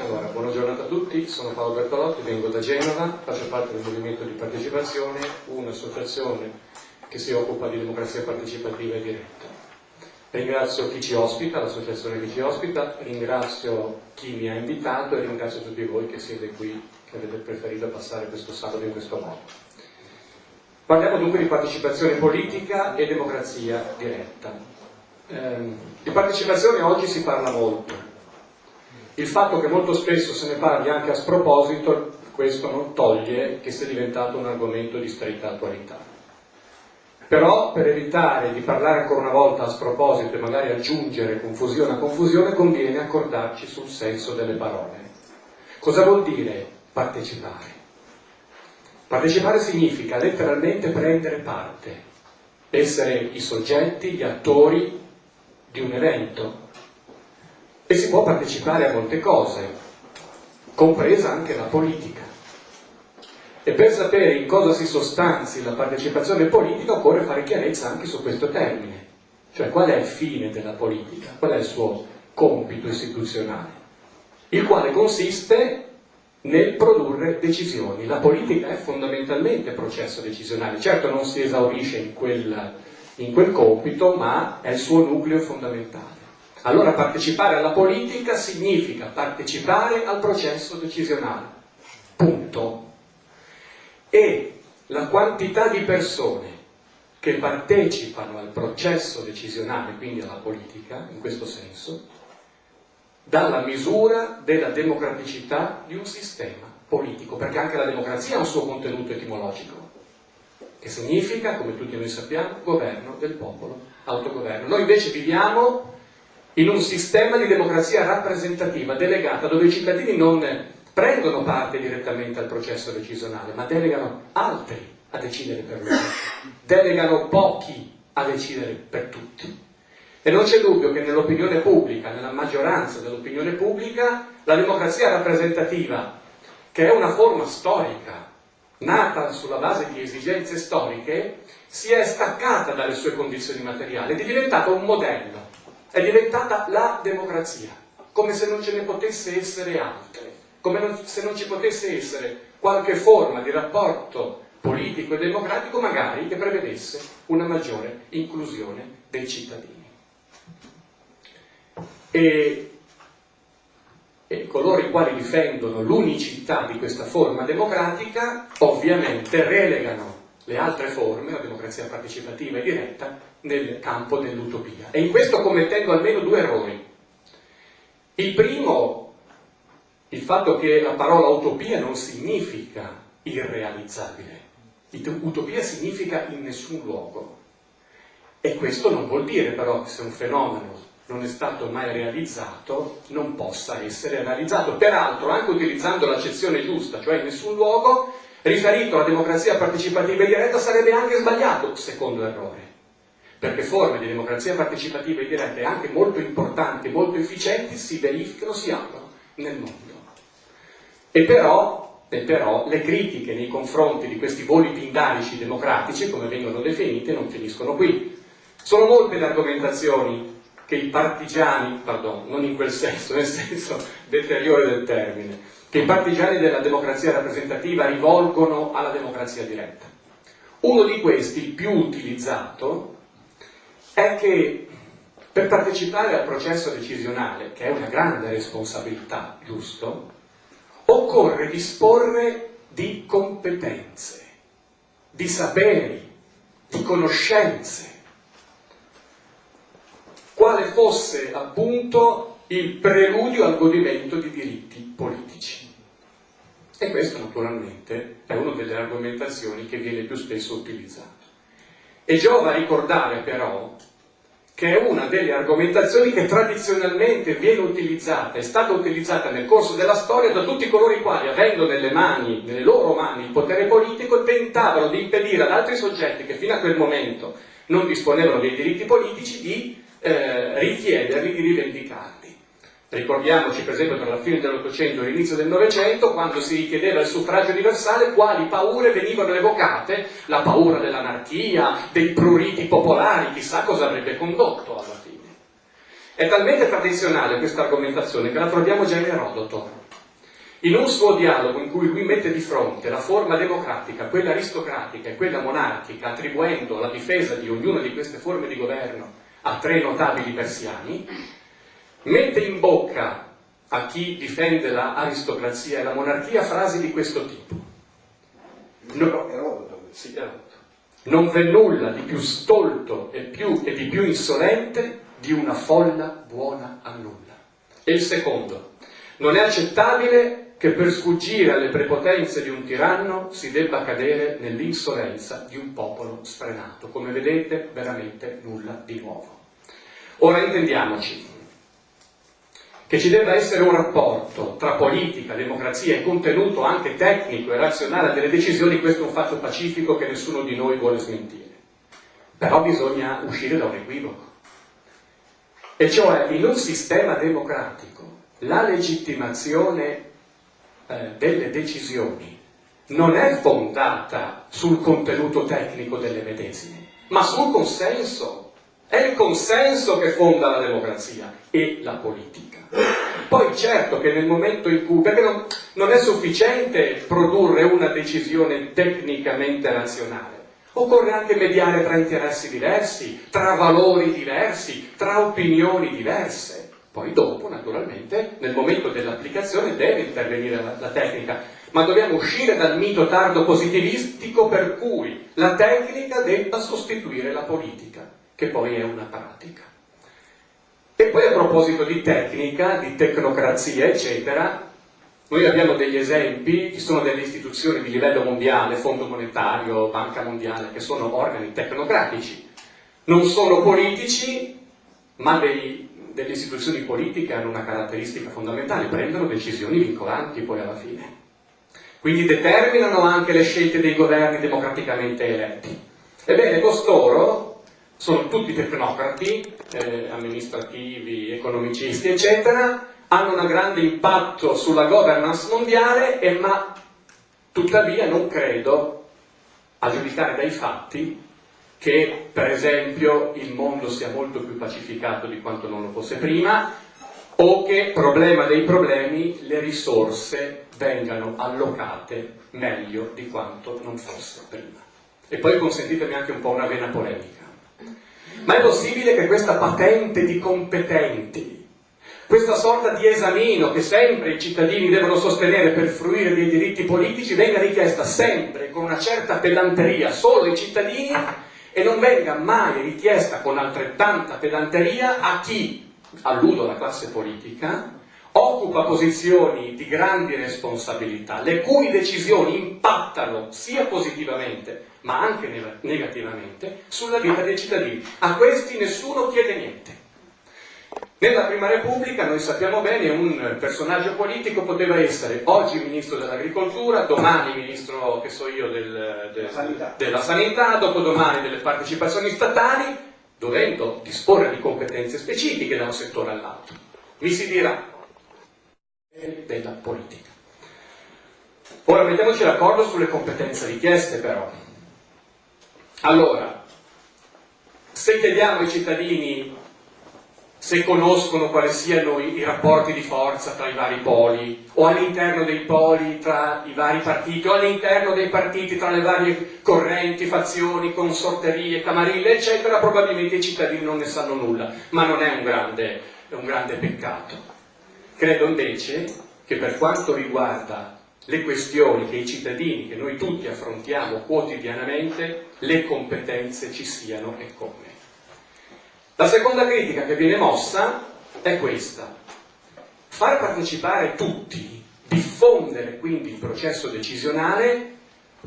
Allora, buona giornata a tutti, sono Paolo Bertolotti, vengo da Genova, faccio parte del movimento di partecipazione, un'associazione che si occupa di democrazia partecipativa e diretta. Ringrazio chi ci ospita, l'associazione che ci ospita, ringrazio chi mi ha invitato e ringrazio tutti voi che siete qui, che avete preferito passare questo sabato in questo modo. Parliamo dunque di partecipazione politica e democrazia diretta. Eh, di partecipazione oggi si parla molto, il fatto che molto spesso se ne parli anche a sproposito, questo non toglie che sia diventato un argomento di stretta attualità. Però per evitare di parlare ancora una volta a sproposito e magari aggiungere confusione a confusione, conviene accordarci sul senso delle parole. Cosa vuol dire partecipare? Partecipare significa letteralmente prendere parte, essere i soggetti, gli attori di un evento, e si può partecipare a molte cose, compresa anche la politica. E per sapere in cosa si sostanzi la partecipazione politica occorre fare chiarezza anche su questo termine, cioè qual è il fine della politica, qual è il suo compito istituzionale, il quale consiste nel produrre decisioni. La politica è fondamentalmente processo decisionale, certo non si esaurisce in quel, in quel compito, ma è il suo nucleo fondamentale. Allora partecipare alla politica significa partecipare al processo decisionale. Punto. E la quantità di persone che partecipano al processo decisionale, quindi alla politica, in questo senso, dà la misura della democraticità di un sistema politico, perché anche la democrazia ha un suo contenuto etimologico, che significa, come tutti noi sappiamo, governo del popolo, autogoverno. Noi invece viviamo in un sistema di democrazia rappresentativa delegata dove i cittadini non prendono parte direttamente al processo decisionale, ma delegano altri a decidere per loro, delegano pochi a decidere per tutti. E non c'è dubbio che nell'opinione pubblica, nella maggioranza dell'opinione pubblica, la democrazia rappresentativa, che è una forma storica, nata sulla base di esigenze storiche, si è staccata dalle sue condizioni materiali ed è diventata un modello è diventata la democrazia, come se non ce ne potesse essere altre, come non, se non ci potesse essere qualche forma di rapporto politico e democratico magari che prevedesse una maggiore inclusione dei cittadini. E, e coloro i quali difendono l'unicità di questa forma democratica ovviamente relegano le altre forme, la democrazia partecipativa e diretta, nel campo dell'utopia. E in questo commettendo almeno due errori. Il primo, il fatto che la parola utopia non significa irrealizzabile. Utopia significa in nessun luogo. E questo non vuol dire però che se un fenomeno non è stato mai realizzato, non possa essere realizzato. Peraltro, anche utilizzando l'accezione giusta, cioè in nessun luogo, riferito alla democrazia partecipativa e diretta sarebbe anche sbagliato, secondo errore. Perché forme di democrazia partecipativa e diretta anche molto importanti, molto efficienti, si verificano, si aprono nel mondo. E però, e però le critiche nei confronti di questi voli pindarici democratici, come vengono definite, non finiscono qui. Sono molte le argomentazioni che i partigiani, pardon, non in quel senso, nel senso deteriore del termine, che i partigiani della democrazia rappresentativa rivolgono alla democrazia diretta. Uno di questi, più utilizzato, è che per partecipare al processo decisionale, che è una grande responsabilità, giusto, occorre disporre di competenze, di saperi, di conoscenze, quale fosse appunto il preludio al godimento di diritti politici. E questo naturalmente è una delle argomentazioni che viene più spesso utilizzata. E giova ricordare però che è una delle argomentazioni che tradizionalmente viene utilizzata, è stata utilizzata nel corso della storia da tutti coloro i quali, avendo nelle mani, nelle loro mani il potere politico, tentavano di impedire ad altri soggetti che fino a quel momento non disponevano dei diritti politici di eh, richiederli, di rivendicarli. Ricordiamoci per esempio tra la fine dell'Ottocento e l'inizio del Novecento, quando si richiedeva il suffragio universale, quali paure venivano evocate? La paura dell'anarchia, dei pruriti popolari, chissà cosa avrebbe condotto alla fine. È talmente tradizionale questa argomentazione che la troviamo già in Erodoto. in un suo dialogo in cui lui mette di fronte la forma democratica, quella aristocratica e quella monarchica, attribuendo la difesa di ognuna di queste forme di governo a tre notabili persiani, mette in bocca a chi difende l'aristocrazia e la monarchia frasi di questo tipo. No, sì, non v'è nulla di più stolto e, più, e di più insolente di una folla buona a nulla. E il secondo, non è accettabile che per sfuggire alle prepotenze di un tiranno si debba cadere nell'insolenza di un popolo sfrenato. Come vedete, veramente nulla di nuovo. Ora intendiamoci che ci debba essere un rapporto tra politica, democrazia e contenuto anche tecnico e razionale delle decisioni, questo è un fatto pacifico che nessuno di noi vuole smentire. Però bisogna uscire da un equivoco. E cioè, in un sistema democratico, la legittimazione eh, delle decisioni non è fondata sul contenuto tecnico delle medesime, ma sul consenso. È il consenso che fonda la democrazia e la politica. Poi certo che nel momento in cui, perché non, non è sufficiente produrre una decisione tecnicamente razionale, occorre anche mediare tra interessi diversi, tra valori diversi, tra opinioni diverse. Poi dopo, naturalmente, nel momento dell'applicazione deve intervenire la, la, tecnica, ma dobbiamo uscire dal mito tardo positivistico per cui la tecnica debba sostituire la politica, che poi è una pratica. E poi a proposito di tecnica, di tecnocrazia, eccetera, noi abbiamo degli esempi, ci sono delle istituzioni di livello mondiale, Fondo Monetario, Banca Mondiale, che sono organi tecnocratici, non sono politici, ma dei, delle istituzioni politiche hanno una caratteristica fondamentale, prendono decisioni vincolanti poi alla fine. Quindi determinano anche le scelte dei governi democraticamente eletti. Ebbene, costoro sono tutti tecnocrati, eh, amministrativi, economicisti, eccetera, hanno un grande impatto sulla governance mondiale, e, ma tuttavia non credo, a giudicare dai fatti, che per esempio il mondo sia molto più pacificato di quanto non lo fosse prima, o che, problema dei problemi, le risorse vengano allocate meglio di quanto non fosse prima. E poi consentitemi anche un po' una vena polemica. Ma è possibile che questa patente di competenti, questa sorta di esamino che sempre i cittadini devono sostenere per fruire dei diritti politici, venga richiesta sempre con una certa pedanteria solo ai cittadini e non venga mai richiesta con altrettanta pedanteria a chi, alludo alla classe politica, occupa posizioni di grandi responsabilità, le cui decisioni impattano sia positivamente ma anche negativamente sulla vita dei cittadini. A questi nessuno chiede niente. Nella Prima Repubblica, noi sappiamo bene, un personaggio politico poteva essere oggi ministro dell'agricoltura, domani ministro, che so io, del, del, sanità. della sanità, dopodomani delle partecipazioni statali, dovendo disporre di competenze specifiche da un settore all'altro. Mi si dirà, della politica. Ora mettiamoci d'accordo sulle competenze richieste però. Allora, se chiediamo ai cittadini se conoscono quali siano i, rapporti di forza tra i vari poli, o all'interno dei poli tra i vari partiti, o all'interno dei partiti tra le varie correnti, fazioni, consorterie, camarille, eccetera, probabilmente i cittadini non ne sanno nulla, ma non è un grande, è un grande peccato. Credo invece che per quanto riguarda le questioni che i cittadini, che noi tutti affrontiamo quotidianamente, le competenze ci siano e come. La seconda critica che viene mossa è questa. Far partecipare tutti, diffondere quindi il processo decisionale,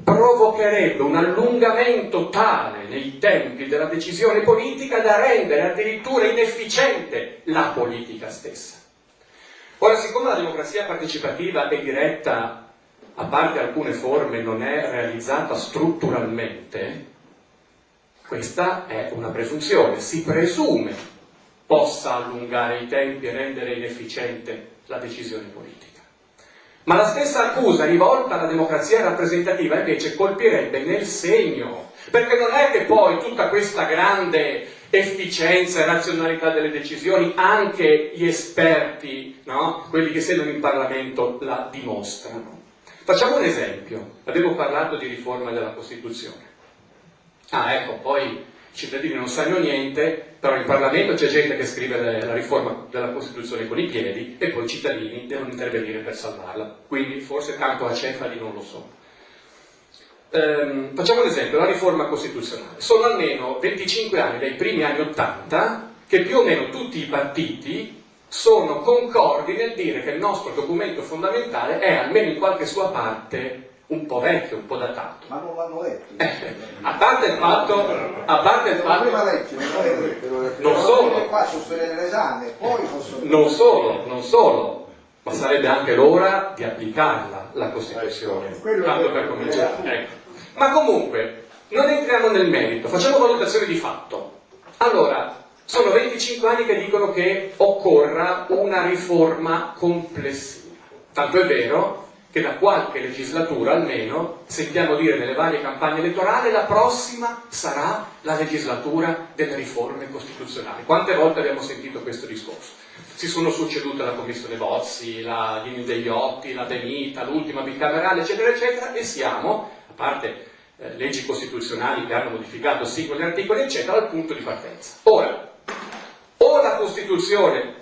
provocherebbe un allungamento tale nei tempi della decisione politica da rendere addirittura inefficiente la politica stessa. Ora, siccome la democrazia partecipativa e diretta, a parte alcune forme, non è realizzata strutturalmente, questa è una presunzione, si presume possa allungare i tempi e rendere inefficiente la decisione politica. Ma la stessa accusa rivolta alla democrazia rappresentativa invece colpirebbe nel segno, perché non è che poi tutta questa grande efficienza e razionalità delle decisioni, anche gli esperti, no? quelli che siedono in Parlamento, la dimostrano. Facciamo un esempio, avevo parlato di riforma della Costituzione. Ah, ecco, poi i cittadini non sanno niente, però in Parlamento c'è gente che scrive la riforma della Costituzione con i piedi e poi i cittadini devono intervenire per salvarla. Quindi forse tanto a cefali non lo so. Ehm, facciamo un esempio, la riforma costituzionale. Sono almeno 25 anni, dai primi anni 80, che più o meno tutti i partiti sono concordi nel dire che il nostro documento fondamentale è, almeno in qualche sua parte, un po' vecchio, un po' datato. Ma non l'hanno letto. Eh, a parte il fatto, a parte il fatto, non solo, non solo, non solo, ma sarebbe anche l'ora di applicarla la Costituzione, tanto per cominciare. Ecco. Ma comunque, non entriamo nel merito, facciamo valutazione di fatto. Allora, sono 25 anni che dicono che occorra una riforma complessiva. Tanto è vero che da qualche legislatura almeno sentiamo dire nelle varie campagne elettorali la prossima sarà la legislatura delle riforme costituzionali. Quante volte abbiamo sentito questo discorso? Si sono succedute la commissione Bozzi, la Dini degli Otti, la Benita, l'ultima bicamerale, eccetera, eccetera, e siamo, a parte eh, leggi costituzionali che hanno modificato singoli articoli, eccetera, al punto di partenza. Ora, la Costituzione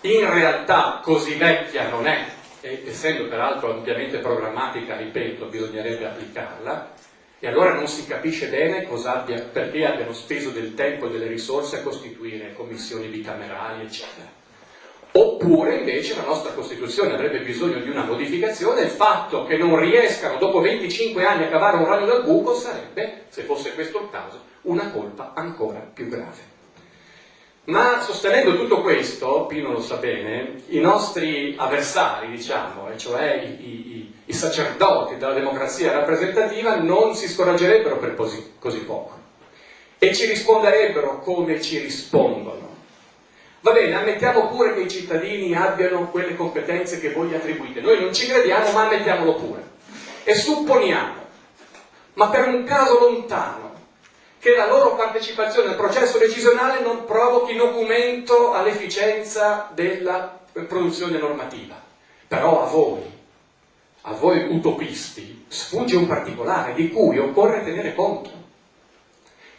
in realtà così vecchia non è, e essendo peraltro ampiamente programmatica, ripeto, bisognerebbe applicarla, e allora non si capisce bene abbia, perché abbiano speso del tempo e delle risorse a costituire commissioni bicamerali, eccetera. Oppure invece la nostra Costituzione avrebbe bisogno di una modificazione e il fatto che non riescano dopo 25 anni a cavare un ragno dal buco sarebbe, se fosse questo il caso, una colpa ancora più grave. Ma sostenendo tutto questo, Pino lo sa bene, i nostri avversari, diciamo, e cioè i, i, i, sacerdoti della democrazia rappresentativa, non si scoraggerebbero per così, così poco e ci risponderebbero come ci rispondono Va bene, ammettiamo pure che i cittadini abbiano quelle competenze che voi attribuite. Noi non ci crediamo, ma ammettiamolo pure. E supponiamo, ma per un caso lontano, che la loro partecipazione al processo decisionale non provochi documento all'efficienza della produzione normativa. Però a voi, a voi utopisti, sfugge un particolare di cui occorre tenere conto,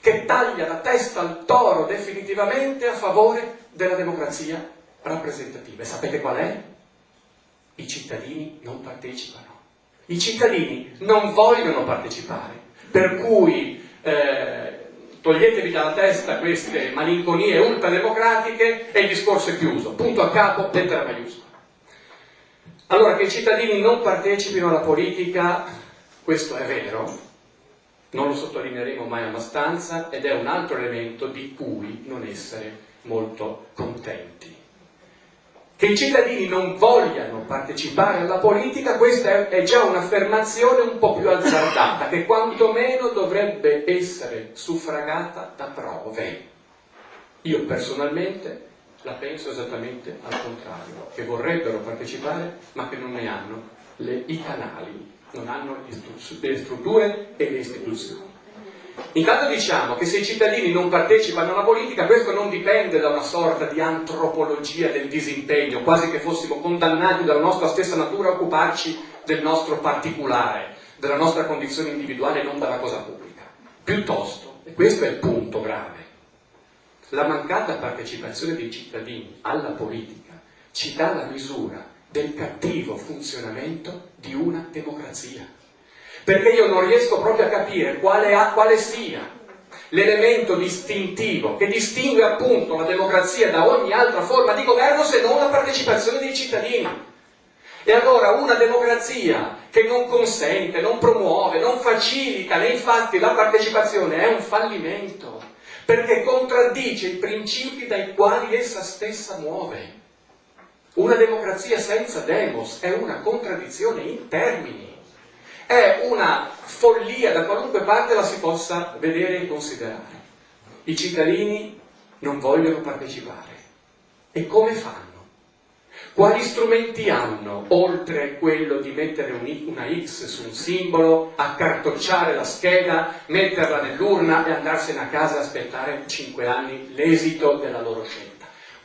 che taglia la testa al toro definitivamente a favore della democrazia rappresentativa. E sapete qual è? I cittadini non partecipano. I cittadini non vogliono partecipare, per cui eh, toglietevi dalla testa queste malinconie ultrademocratiche e il discorso è chiuso. Punto a capo, lettera maiuscola. Allora, che i cittadini non partecipino alla politica, questo è vero, non lo sottolineeremo mai abbastanza ed è un altro elemento di cui non essere molto contenti. Che i cittadini non vogliano partecipare alla politica, questa è già un'affermazione un po' più azzardata, che quantomeno dovrebbe essere suffragata da prove. Io personalmente la penso esattamente al contrario, che vorrebbero partecipare ma che non ne hanno le, i canali, non hanno le strutture e le istituzioni. Intanto diciamo che se i cittadini non partecipano alla politica, questo non dipende da una sorta di antropologia del disimpegno, quasi che fossimo condannati dalla nostra stessa natura a occuparci del nostro particolare, della nostra condizione individuale e non dalla cosa pubblica. Piuttosto, e questo è il punto grave, la mancata partecipazione dei cittadini alla politica ci dà la misura del cattivo funzionamento di una democrazia perché io non riesco proprio a capire quale, ha, quale sia l'elemento distintivo che distingue appunto la democrazia da ogni altra forma di governo se non la partecipazione dei cittadini. E allora una democrazia che non consente, non promuove, non facilita né infatti la partecipazione è un fallimento, perché contraddice i principi dai quali essa stessa muove. Una democrazia senza demos è una contraddizione in termini è una follia da qualunque parte la si possa vedere e considerare. I cittadini non vogliono partecipare. E come fanno? Quali strumenti hanno, oltre quello di mettere una X su un simbolo, accartocciare la scheda, metterla nell'urna e andarsene a casa e aspettare 5 anni l'esito della loro scelta?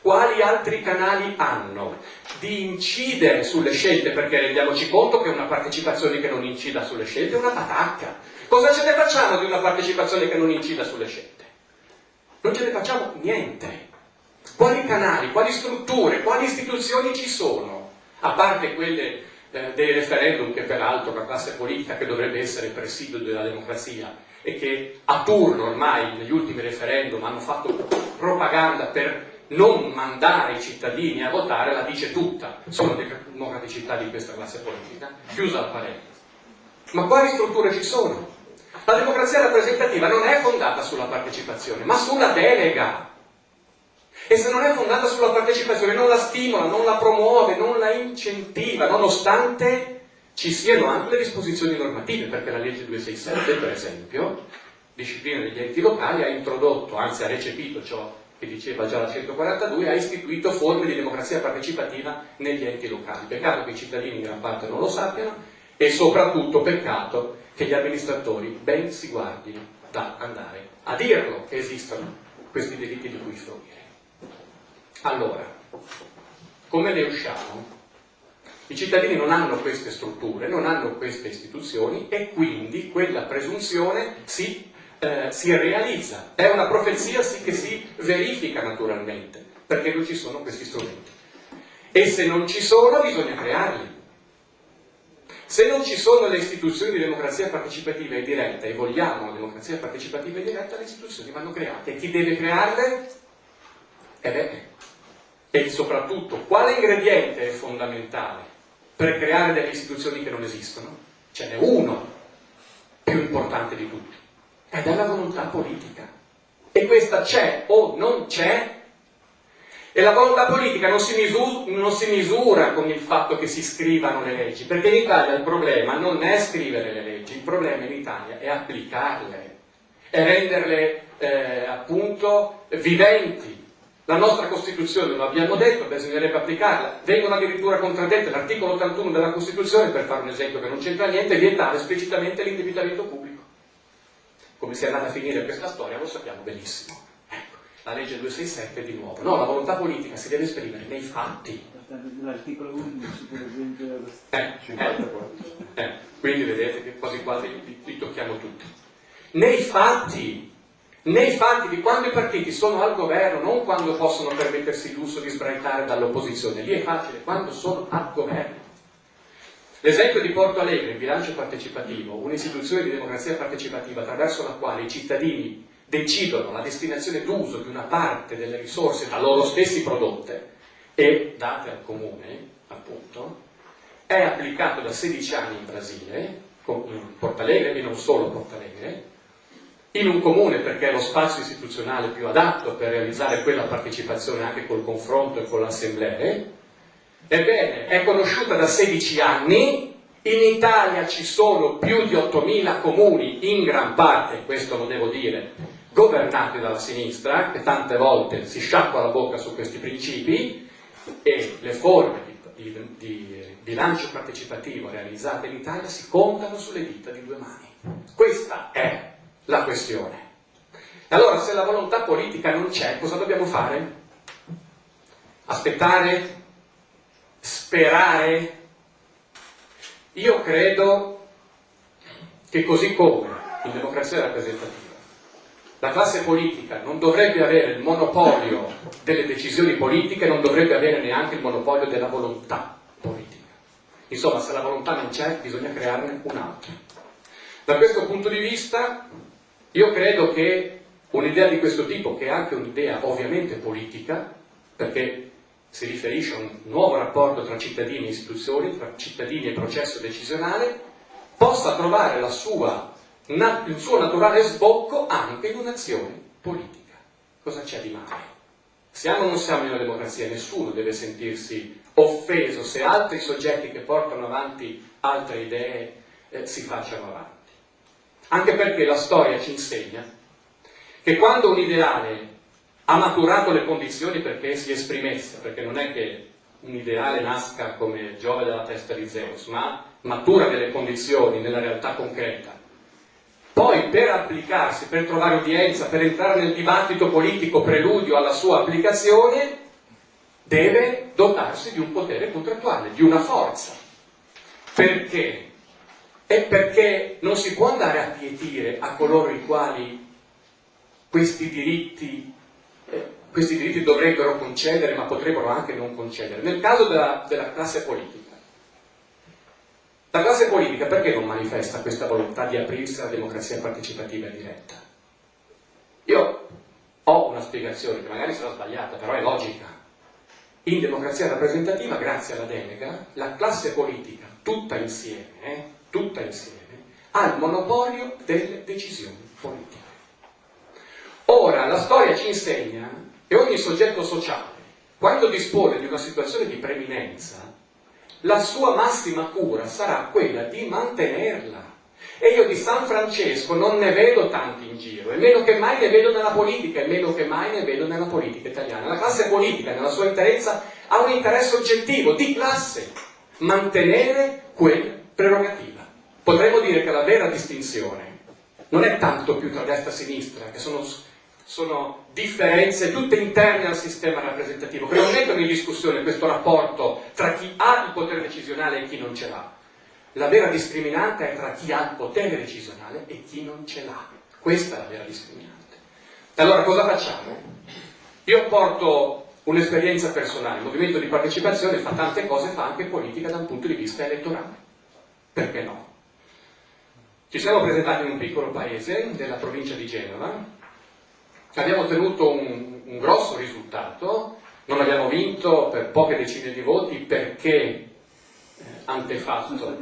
Quali altri canali hanno di incidere sulle scelte? Perché rendiamoci conto che una partecipazione che non incida sulle scelte è una patacca. Cosa ce ne facciamo di una partecipazione che non incida sulle scelte? Non ce ne facciamo niente. Quali canali, quali strutture, quali istituzioni ci sono? A parte quelle eh, dei referendum, che peraltro la classe politica che dovrebbe essere il presidio della democrazia e che a turno ormai negli ultimi referendum hanno fatto propaganda per non mandare i cittadini a votare, la dice tutta sulla democraticità di questa classe politica. Chiusa la parentesi. Ma quali strutture ci sono? La democrazia rappresentativa non è fondata sulla partecipazione, ma sulla delega. E se non è fondata sulla partecipazione, non la stimola, non la promuove, non la incentiva, nonostante ci siano anche le disposizioni normative, perché la legge 267, per esempio, disciplina degli enti locali, ha introdotto, anzi ha recepito ciò che diceva già la 142, ha istituito forme di democrazia partecipativa negli enti locali. Peccato che i cittadini in gran parte non lo sappiano e soprattutto peccato che gli amministratori ben si guardino da andare a dirlo che esistono questi delitti di cui sto dire. Allora, come ne usciamo? I cittadini non hanno queste strutture, non hanno queste istituzioni e quindi quella presunzione si, eh, si realizza. È una profezia sì che si verifica naturalmente, perché non ci sono questi strumenti. E se non ci sono bisogna crearli. Se non ci sono le istituzioni di democrazia partecipativa e diretta e vogliamo una democrazia partecipativa e diretta, le istituzioni vanno create. E chi deve crearle? Eh beh, e soprattutto quale ingrediente è fondamentale per creare delle istituzioni che non esistono? Ce n'è uno più importante di tutti, è la volontà politica. E questa c'è o non c'è, e la volontà politica non si, misura, non si misura con il fatto che si scrivano le leggi, perché in Italia il problema non è scrivere le leggi, il problema in Italia è applicarle, è renderle eh, appunto viventi, la nostra Costituzione, lo abbiamo detto, bisognerebbe applicarla. Vengono addirittura contraddette l'articolo 81 della Costituzione, per fare un esempio che non c'entra niente, vietare esplicitamente l'indebitamento pubblico. Come sia andata a finire questa storia lo sappiamo benissimo. Ecco, la legge 267 di nuovo. No, la volontà politica si deve esprimere nei fatti. L'articolo 11 per esempio eh, 54. Eh, eh, quindi vedete che quasi quasi li, li tocchiamo tutti. Nei fatti nei fatti di quando i partiti sono al governo, non quando possono permettersi il lusso di sbraitare dall'opposizione, lì è facile, quando sono al governo. L'esempio di Porto Alegre, il bilancio partecipativo, un'istituzione di democrazia partecipativa attraverso la quale i cittadini decidono la destinazione d'uso di una parte delle risorse da loro stessi prodotte e date al comune, appunto, è applicato da 16 anni in Brasile, in Porto Alegre e non solo Porto Alegre, in un comune perché è lo spazio istituzionale più adatto per realizzare quella partecipazione anche col confronto e con l'assemblea. Ebbene, è conosciuta da 16 anni, in Italia ci sono più di 8.000 comuni, in gran parte, questo lo devo dire, governati dalla sinistra, che tante volte si sciacqua la bocca su questi principi, e le forme di, di, di bilancio partecipativo realizzate in Italia si contano sulle dita di due mani. Questa è la questione. Allora, se la volontà politica non c'è, cosa dobbiamo fare? Aspettare? Sperare? Io credo che così come in democrazia rappresentativa la classe politica non dovrebbe avere il monopolio delle decisioni politiche, non dovrebbe avere neanche il monopolio della volontà politica. Insomma, se la volontà non c'è, bisogna crearne un'altra. Da questo punto di vista, io credo che un'idea di questo tipo, che è anche un'idea ovviamente politica, perché si riferisce a un nuovo rapporto tra cittadini e istituzioni, tra cittadini e processo decisionale, possa trovare sua, il suo naturale sbocco anche in un'azione politica. Cosa c'è di male? Siamo o non siamo in una democrazia? Nessuno deve sentirsi offeso se altri soggetti che portano avanti altre idee eh, si facciano avanti anche perché la storia ci insegna che quando un ideale ha maturato le condizioni perché si esprimesse, perché non è che un ideale nasca come Giove dalla testa di Zeus, ma matura delle condizioni nella realtà concreta. Poi per applicarsi, per trovare udienza, per entrare nel dibattito politico preludio alla sua applicazione, deve dotarsi di un potere contrattuale, di una forza. Perché? È perché non si può andare a pietire a coloro i quali questi diritti, questi diritti dovrebbero concedere, ma potrebbero anche non concedere. Nel caso della, della classe politica, la classe politica perché non manifesta questa volontà di aprirsi alla democrazia partecipativa e diretta? Io ho una spiegazione che magari sarà sbagliata, però è logica. In democrazia rappresentativa, grazie alla delega, la classe politica tutta insieme, eh, tutta insieme, ha il monopolio delle decisioni politiche. Ora, la storia ci insegna che ogni soggetto sociale, quando dispone di una situazione di preminenza, la sua massima cura sarà quella di mantenerla. E io di San Francesco non ne vedo tanti in giro, e meno che mai ne vedo nella politica, e meno che mai ne vedo nella politica italiana. La classe politica, nella sua interezza, ha un interesse oggettivo, di classe, mantenere quella prerogativa. Potremmo dire che la vera distinzione non è tanto più tra destra e sinistra, che sono, sono differenze tutte interne al sistema rappresentativo, che non mettono in discussione questo rapporto tra chi ha il potere decisionale e chi non ce l'ha. La vera discriminante è tra chi ha il potere decisionale e chi non ce l'ha. Questa è la vera discriminante. Allora cosa facciamo? Io porto un'esperienza personale, il movimento di partecipazione fa tante cose, fa anche politica da un punto di vista elettorale. Perché no? Ci siamo presentati in un piccolo paese della provincia di Genova, abbiamo ottenuto un, un grosso risultato, non abbiamo vinto per poche decine di voti perché eh, antefatto,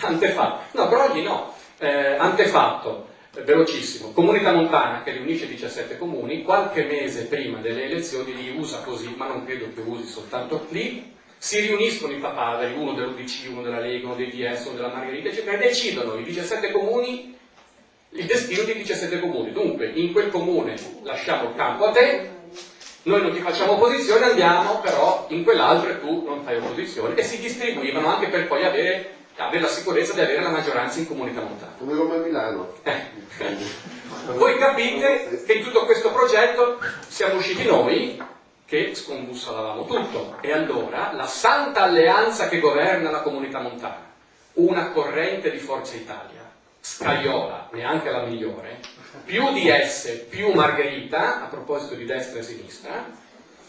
antefatto, no, Brogli no, eh, antefatto, velocissimo, Comunità Montana che riunisce 17 comuni, qualche mese prima delle elezioni li usa così, ma non credo che usi soltanto lì, si riuniscono i papaveri, uno dell'UDC, uno della Lega, uno dei DS, uno della Margherita, eccetera, e decidono i 17 comuni il destino dei 17 comuni. Dunque, in quel comune lasciamo il campo a te, noi non ti facciamo opposizione, andiamo però in quell'altro e tu non fai opposizione. E si distribuivano anche per poi avere avere la sicurezza di avere la maggioranza in comunità montana. Come Roma e Milano. Eh. Voi capite che in tutto questo progetto siamo usciti noi che scombussolavamo tutto. E allora la santa alleanza che governa la comunità montana, una corrente di Forza Italia, Scagliola, neanche la migliore, più DS, più Margherita, a proposito di destra e sinistra,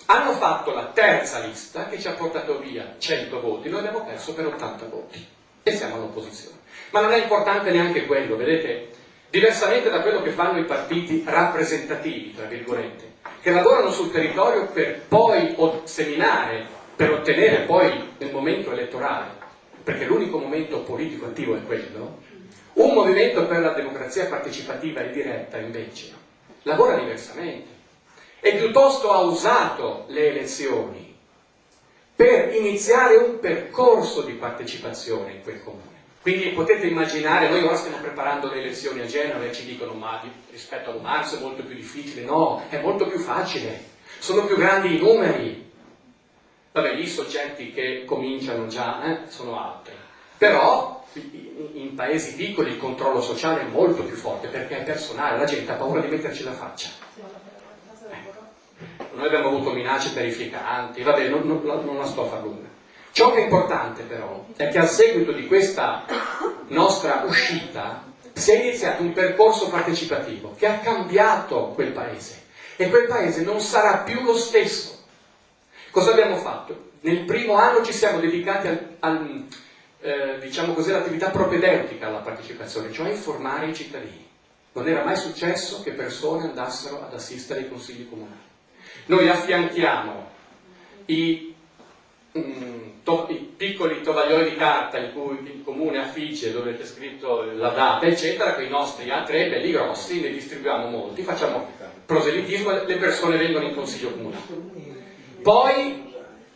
hanno fatto la terza lista che ci ha portato via 100 voti, noi abbiamo perso per 80 voti. E siamo all'opposizione. Ma non è importante neanche quello, vedete, diversamente da quello che fanno i partiti rappresentativi, tra virgolette, che lavorano sul territorio per poi seminare, per ottenere poi nel momento elettorale, perché l'unico momento politico attivo è quello, un movimento per la democrazia partecipativa e diretta invece lavora diversamente e piuttosto ha usato le elezioni per iniziare un percorso di partecipazione in quel comune. Quindi potete immaginare, noi ora stiamo preparando le elezioni a Genova e ci dicono ma rispetto a marzo è molto più difficile, no, è molto più facile, sono più grandi i numeri. Vabbè, i soggetti che cominciano già eh, sono altri. Però in paesi piccoli il controllo sociale è molto più forte perché è personale, la gente ha paura di metterci la faccia noi abbiamo avuto minacce terrificanti, vabbè, non, non, non la sto a far lunga. Ciò che è importante però è che a seguito di questa nostra uscita si è iniziato un percorso partecipativo che ha cambiato quel paese e quel paese non sarà più lo stesso. Cosa abbiamo fatto? Nel primo anno ci siamo dedicati al, al, eh, diciamo così, all'attività propedeutica alla partecipazione, cioè informare i cittadini. Non era mai successo che persone andassero ad assistere ai consigli comunali. Noi affianchiamo i, mm, to, i piccoli tovaglioli di carta in cui il comune affigge dove c'è scritto la data, eccetera, con i nostri A3 belli grossi, ne distribuiamo molti, facciamo proselitismo e le persone vengono in consiglio comunale. Poi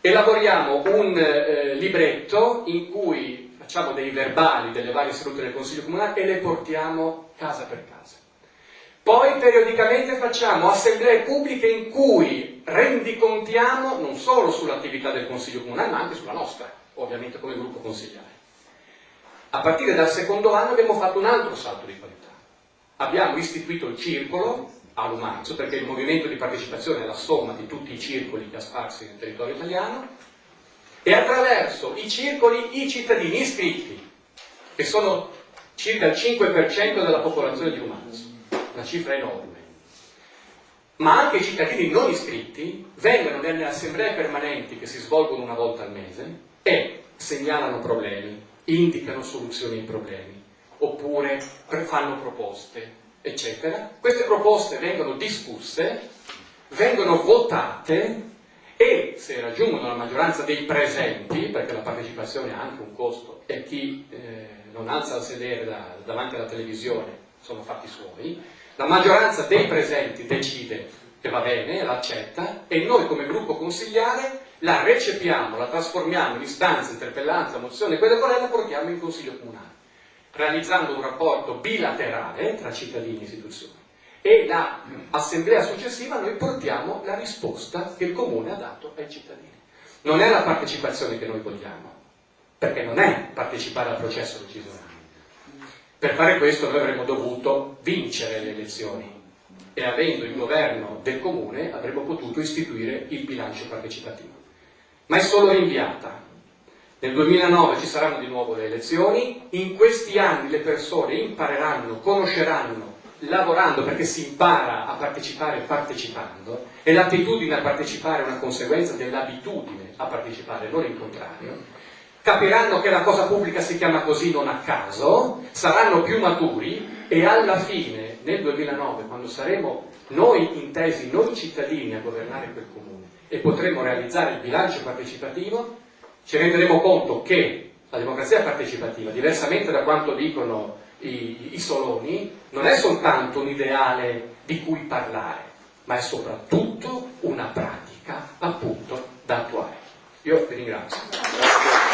elaboriamo un eh, libretto in cui facciamo dei verbali delle varie sedute del consiglio comunale e le portiamo casa per casa. Poi periodicamente facciamo assemblee pubbliche in cui rendicontiamo non solo sull'attività del Consiglio Comunale, ma anche sulla nostra, ovviamente come gruppo consigliare. A partire dal secondo anno abbiamo fatto un altro salto di qualità. Abbiamo istituito il circolo a Lumazzo, perché il movimento di partecipazione è la somma di tutti i circoli sparsi nel territorio italiano, e attraverso i circoli i cittadini iscritti, che sono circa il 5% della popolazione di Lumazzo, una cifra enorme, ma anche i cittadini non iscritti vengono nelle assemblee permanenti che si svolgono una volta al mese e segnalano problemi, indicano soluzioni ai problemi, oppure fanno proposte, eccetera. Queste proposte vengono discusse, vengono votate e se raggiungono la maggioranza dei presenti, perché la partecipazione ha anche un costo e chi eh, non alza il sedere da, davanti alla televisione sono fatti suoi, la maggioranza dei presenti decide che va bene, l'accetta e noi come gruppo consigliare la recepiamo, la trasformiamo in istanza, interpellanza, mozione, quella è la portiamo in consiglio comunale, realizzando un rapporto bilaterale tra cittadini e istituzioni. E l'assemblea successiva noi portiamo la risposta che il comune ha dato ai cittadini. Non è la partecipazione che noi vogliamo, perché non è partecipare al processo decisionale. Per fare questo noi avremmo dovuto vincere le elezioni e avendo il governo del comune avremmo potuto istituire il bilancio partecipativo ma è solo rinviata. Nel 2009 ci saranno di nuovo le elezioni, in questi anni le persone impareranno, conosceranno, lavorando perché si impara a partecipare partecipando e l'attitudine a partecipare è una conseguenza dell'abitudine a partecipare, non il contrario, capiranno che la cosa pubblica si chiama così non a caso, saranno più maturi e alla fine, nel 2009, quando saremo noi intesi, noi cittadini a governare quel comune, e potremo realizzare il bilancio partecipativo, ci renderemo conto che la democrazia partecipativa, diversamente da quanto dicono i, i soloni, non è soltanto un ideale di cui parlare, ma è soprattutto una pratica appunto da attuare. Io vi ringrazio.